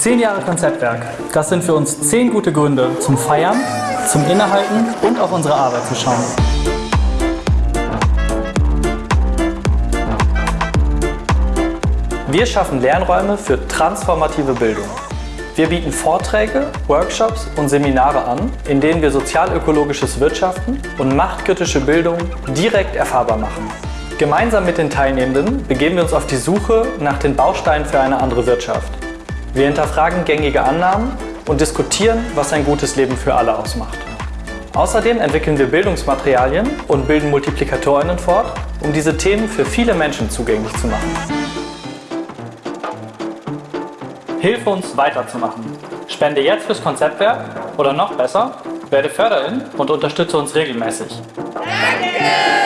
Zehn Jahre Konzeptwerk. Das sind für uns zehn gute Gründe zum Feiern, zum Innehalten und auf unsere Arbeit zu schauen. Wir schaffen Lernräume für transformative Bildung. Wir bieten Vorträge, Workshops und Seminare an, in denen wir sozialökologisches Wirtschaften und machtkritische Bildung direkt erfahrbar machen. Gemeinsam mit den Teilnehmenden begeben wir uns auf die Suche nach den Bausteinen für eine andere Wirtschaft. Wir hinterfragen gängige Annahmen und diskutieren, was ein gutes Leben für alle ausmacht. Außerdem entwickeln wir Bildungsmaterialien und bilden Multiplikatorinnen fort, um diese Themen für viele Menschen zugänglich zu machen. Hilfe uns weiterzumachen. Spende jetzt fürs Konzeptwerk oder noch besser, werde Förderin und unterstütze uns regelmäßig. Danke!